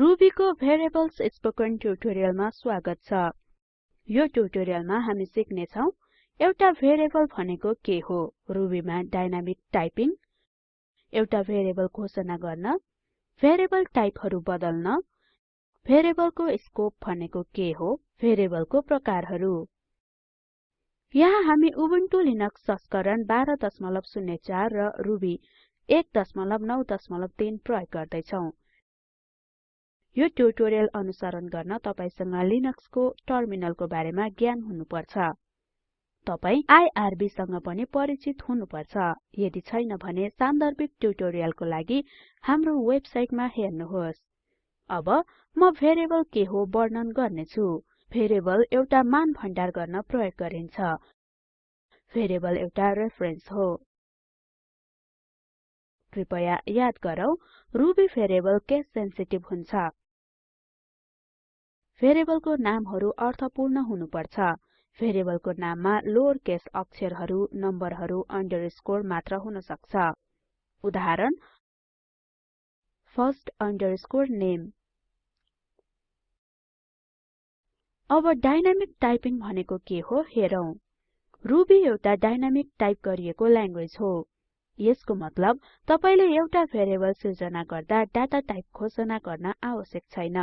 रुबीको variables spoken ट्युटोरियलमा स्वागत छ। यो ट्युटोरियलमा हामी सिक्ने छौं एउटा भेरिएबल भनेको के हो? रुबीमा डाइनामिक टाइपिंग एउटा भेरिएबल घोषणा गर्न भेरिएबल टाइपहरु बदल्न भेरिएबलको स्कोप भनेको के हो? भेरिएबलको प्रकारहरु। यहाँ हामी उबुन्टु लिनक्स संस्करण 1204 र रुबी 193 प्रयोग गर्दै यो ट्युटोरियल अनुसरण गर्न तपाईसँग लिनक्सको टर्मिनलको बारेमा ज्ञान हुनुपर्छ। तपाई आईआरबी सँग पनि परिचित हुनुपर्छ। यदि छैन भने सान्दर्भिक ट्युटोरियलको लागि हाम्रो वेबसाइटमा हेर्नुहोस्। अब म भेरिएबल के हो वर्णन गर्नेछु। भेरिएबल एउटा मान भण्डार गर्न प्रयोग गरिन्छ। भेरिएबल एउटा रेफरेन्स हो। कृपया याद गरौँ रुबी भेरिएबल केस सेन्सिटिभ हुन्छ? भेरिएबलको नामहरु अर्थपूर्ण हुनुपर्छ। भेरिएबलको नाममा लोअर केस अक्षरहरु नम्बरहरु अन्डरस्कोर मात्र हुन सक्छ उदाहरण फर्स्ट अंडरस्कोर नेम अब डाइनामिक टाइपिंग भनेको के हो हेरौं। रुबी एउटा डाइनामिक टाइप गरिएको ल्याङ्ग्वेज हो। यसको मतलब तपाईले एउटा भेरिएबल सिर्जना गर्दा डाटा टाइप घोषणा गर्न आवश्यक छैन।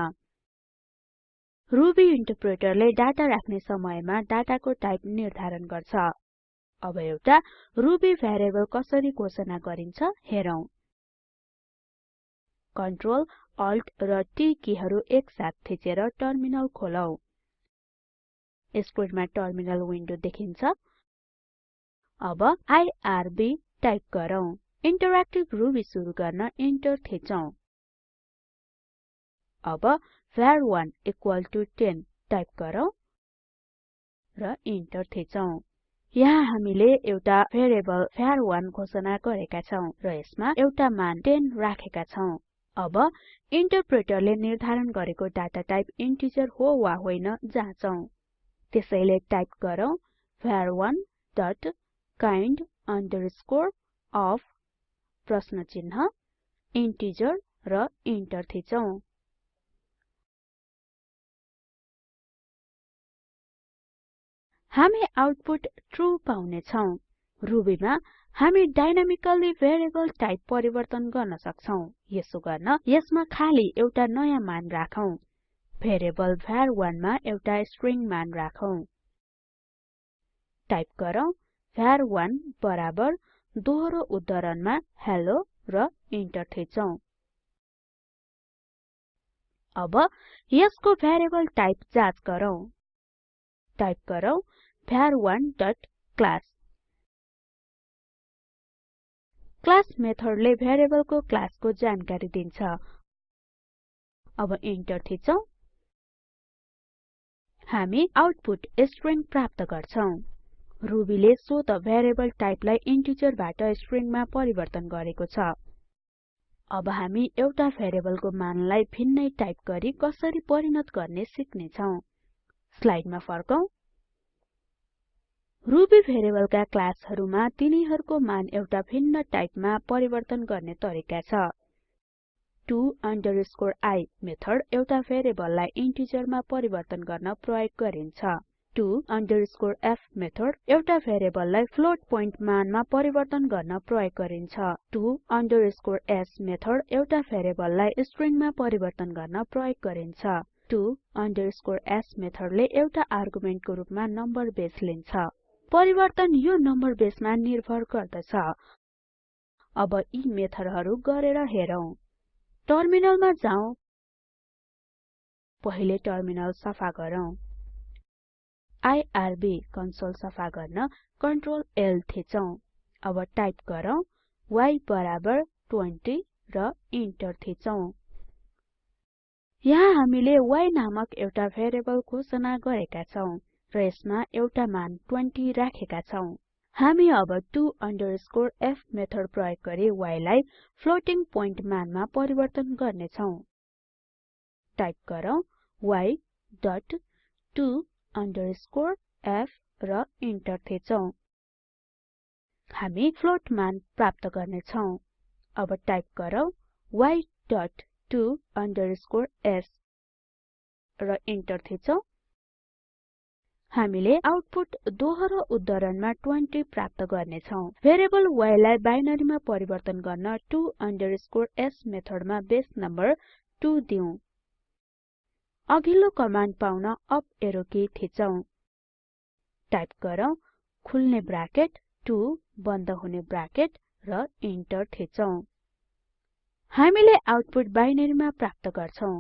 रुबी इन्टरप्रेटरले डाटा राख्ने समयमा डाटाको टाइप निर्धारण गर्छ। अब एउटा रुबी भेरिएबल कसरी घोषणा गरिन्छ हेरौं। कन्ट्रोल अल्ट र टी किहरु एकसाथ थिचेर टर्मिनल खोलौं। स्क्रिनमा टर्मिनल विन्डो देखिन्छ। अब आईआरबी टाइप गरौँ। इन्टरएक्टिभ रुबी सुरु गर्न इन्टर थिचौं। अब var1 10 टाइप गरौँ र इन्टर थिचौं। यहाँ हामीले एउटा भेरिएबल var1 घोषणा गरेका छौं र यसमा एउटा मान 10 राखेका छौं। अब इन्टरप्रेटरले निर्धारण गरेको डाटा टाइप इन्टिजर हो वा होइन जाँचौं। त्यसैले टाइप गरौँ var1 डट kind of प्रश्न चिन्ह इन्टिजर र इन्टर थिचौं। हामी आउटपुट ट्रू पाउने छौं रुबीमा हामी डाइनामिकली भेरिएबल टाइप परिवर्तन गर्न सक्छौं। यसो गर्न यसमा खाली एउटा नयाँ मान राखौं। भेरिएबल var1 मा एउटा स्ट्रिङ मान राखौं। टाइप गरौँ। Var1 बराबर दोहोरो उद्धरणमा हेल्लो र इन्टर थिचौं। अब यसको भेरिएबल टाइप जाँच गरौँ। टाइप गरौँ। Var1 डट क्लास क्लास मेथडले भेरिएबलको क्लासको जानकारी दिन्छ। अब इन्टर थिचौं। हामी आउटपुट स्ट्रिङ प्राप्त गर्छौं। रुबीले स्वत भेरिएबल टाइपलाई इन्टिजरबाट स्ट्रिङमा परिवर्तन गरेको छ। अब हामी एउटा भेरिएबलको मानलाई भिन्नै टाइप गरी कसरी परिणत गर्ने सिक्ने छौं स्लाइडमा फर्कौं। रुबी भेरिएबलका क्लासहरुमा तिनीहरुको मान एउटा भिन्न टाइपमा परिवर्तन गर्ने तरिका छ। to i मेथड एउटा भेरिएबललाई इन्टिजरमा परिवर्तन गर्न प्रयोग गरिन्छ। to f मेथड एउटा भेरिएबललाई फ्लोट पोइन्ट मानमा परिवर्तन गर्न प्रयोग गरिन्छ। to s मेथड एउटा भेरिएबललाई स्ट्रिङमा परिवर्तन गर्न प्रयोग गरिन्छ। to s मेथडले एउटा आर्गुमेन्टको रूपमा नम्बर बेस लिन्छ। परिवर्तन यो नम्बर बेसमा निर्भर गर्दछ। अब यी मेथडहरु गरेर हेरौं। टर्मिनलमा जाउँ। पहिले टर्मिनल सफा गरौँ। आईआरबी कन्सोल सफा गर्न कन्ट्रोल L थिचौं। अब टाइप गरौँ y बराबर 20 र इन्टर थिचौं। यहाँ हामीले y नामक एउटा भेरिएबल घोषणा गरेका छौं। र यसमा एउटा मान 20 राखेका छौं। हामी अब to f मेथड प्रयोग गरी y लाई फ्लोटिङ पोइन्ट मानमा परिवर्तन गर्ने छौं टाइप गरौँ y डट to f र इन्टर थिचौं। हामी फ्लोट मान प्राप्त गर्ने छौं अब टाइप गरौँ y डट 2 underscore s र इन्टर थिचौं। हामीले आउटपुट दोहोरो उद्धरणमा 20 प्राप्त गर्नेछौं। भेरिएबल y लाई बाइनरीमा परिवर्तन गर्न to s मेथडमा बेस नम्बर 2 दिउँ अघिल्लो कमान्ड पाउन अप एरो की थिचौं। टाइप गरौँ खुल्ने ब्राकेट 2 बन्द हुने ब्राकेट र इन्टर थिचौं। हामीले आउटपुट बाइनरीमा प्राप्त गर्छौं।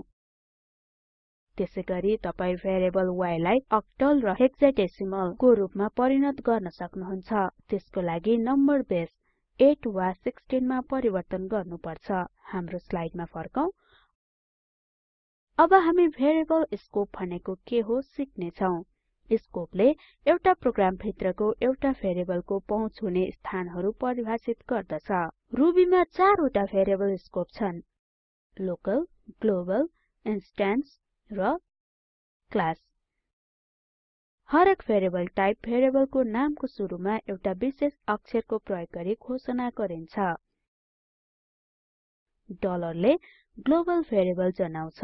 त्यसैगरी तपाई भेरिएबल y लाई अक्टल र हेक्साडेसिमल को रूपमा परिणत गर्न सक्नुहुन्छ। त्यसको लागि नम्बर बेस 8 वा 16 मा परिवर्तन गर्नुपर्छ। हाम्रो स्लाइडमा फर्कौं। अब हामी भेरिएबल स्कोप भनेको के हो सिक्ने छौं स्कोपले एउटा प्रोग्राम भित्रको एउटा भेरिएबलको पहुँच हुने स्थानहरु परिभाषित गर्दछ। रुबीमा चारवटा भेरिएबल स्कोप छन्। लोकल ग्लोबल इन्स्टेन्स र क्लास हरेक भेरिएबल टाइप भेरिएबलको नामको सुरुमा एउटा विशेष अक्षरको प्रयोग गरी घोषणा गरिन्छ। डलरले ग्लोबल भेरिएबल जनाउँछ।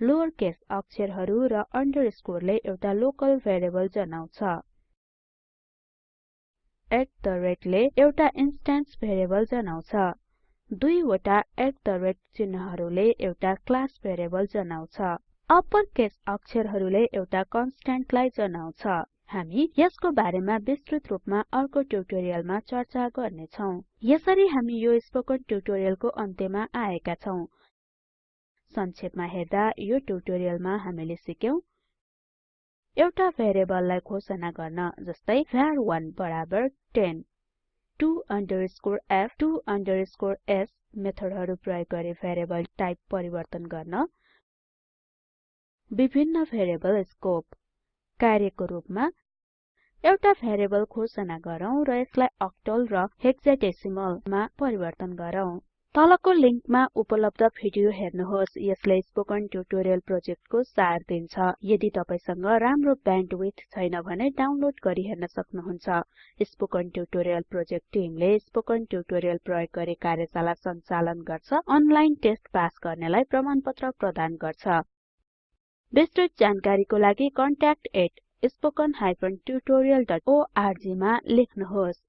लोअर केस अक्षरहरू र अन्डरस्कोरले एउटा लोकल भेरिएबल जनाउँछ। एट द रेटले एउटा इन्स्टेन्स भेरिएबल जनाउँछ। दुईवटा एट द रेट चिन्हहरूले एउटा क्लास भेरिएबल जनाउँछ। अप्पर केस अक्षरहरूले एउटा कन्स्ट्यान्टलाई जनाउँछ। हामी यसको बारेमा विस्तृत रूपमा अर्को ट्युटोरियलमा चर्चा गर्नेछौं। यसरी हामी यो स्पोकन ट्युटोरियलको अन्त्यमा आएका छौं। संक्षेपमा हेर्दा यो ट्युटोरियलमा हामीले सिक्यौं। एउटा भेरिएबललाई घोषणा गर्न जस्तै var1 बराबर 10 to f to s मेथडहरु प्रयोग गरी भेरिएबल टाइप परिवर्तन गर्न विभिन्न भेरिएबल स्कोप कार्यको रूपमा एउटा भेरिएबल घोषणा गरौँ र यसलाई अक्टल र हेक्साडेसिमलमा परिवर्तन गरौँ। तलको लिंकमा उपलब्ध भिडियो हेर्नुहोस्। यसले स्पोकन ट्युटोरियल प्रोजेक्टको सार दिन्छ। यदि तपाईसँग राम्रो ब्यान्डविड्थ छैन भने डाउनलोड गरी हेर्न सक्नुहुन्छ। स्पोकन ट्युटोरियल प्रोजेक्ट टिमले स्पोकन ट्युटोरियल प्रयोग गरी कार्यशाला सञ्चालन गर्छ अनलाइन टेस्ट पास गर्नेलाई प्रमाणपत्र प्रदान गर्छ। विस्तृत जानकारीको लागि contactspoken tutorialorg मा लेख्नुहोस्।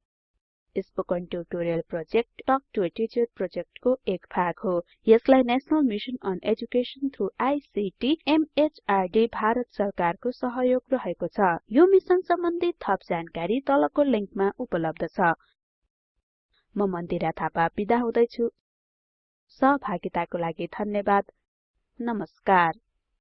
Spoken tutorial project talk to teacher प्रोजेक्टको एक भाग हो। यसलाई national mission on education through ICT MHRD Bharat सरकारको सहयोग रहेको छ। यो मिशन सम्बन्धी थप जानकारी तलको लिंकमा उपलब्ध छ। म मन्दिरा थापा बिदा हुदैछु। सहभागिताको लागि धन्यवाद। नमस्कार।